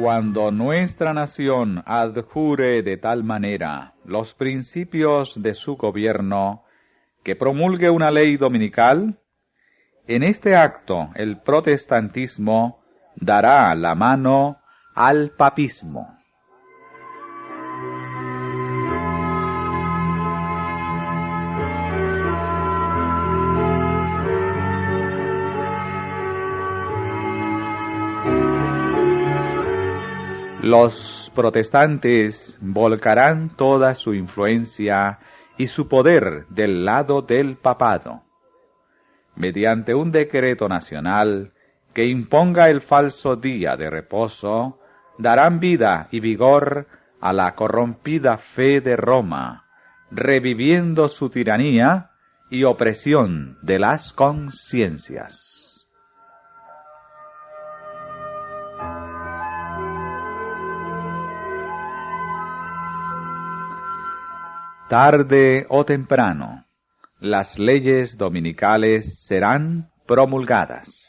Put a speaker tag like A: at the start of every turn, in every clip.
A: Cuando nuestra nación adjure de tal manera los principios de su gobierno que promulgue una ley dominical, en este acto el protestantismo dará la mano al papismo. Los protestantes volcarán toda su influencia y su poder del lado del papado. Mediante un decreto nacional que imponga el falso día de reposo, darán vida y vigor a la corrompida fe de Roma, reviviendo su tiranía y opresión de las conciencias. Tarde o temprano, las leyes dominicales serán promulgadas.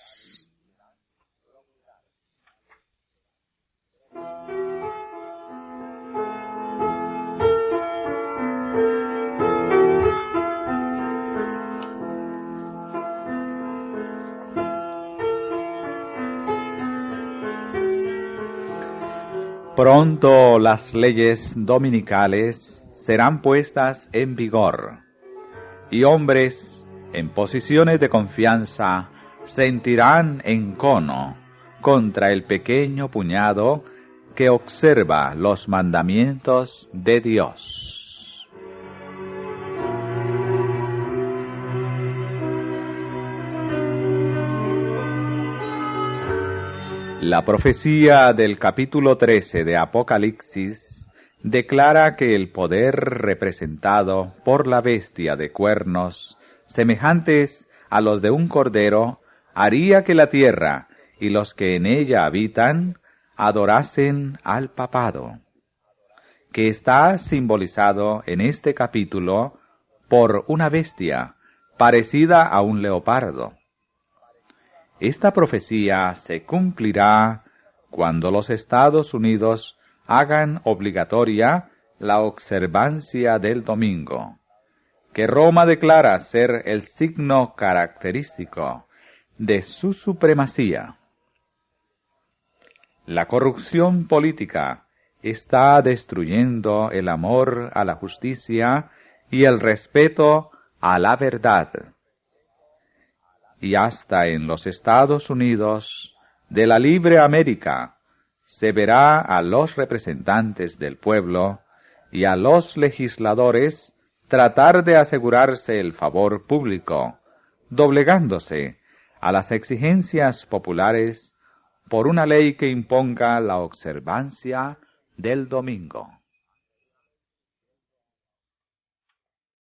A: Pronto las leyes dominicales serán puestas en vigor, y hombres en posiciones de confianza sentirán encono contra el pequeño puñado que observa los mandamientos de Dios. La profecía del capítulo 13 de Apocalipsis declara que el poder representado por la bestia de cuernos, semejantes a los de un cordero, haría que la tierra y los que en ella habitan adorasen al papado, que está simbolizado en este capítulo por una bestia parecida a un leopardo. Esta profecía se cumplirá cuando los Estados Unidos hagan obligatoria la observancia del domingo, que Roma declara ser el signo característico de su supremacía. La corrupción política está destruyendo el amor a la justicia y el respeto a la verdad. Y hasta en los Estados Unidos de la libre América, se verá a los representantes del pueblo y a los legisladores tratar de asegurarse el favor público, doblegándose a las exigencias populares por una ley que imponga la observancia del domingo.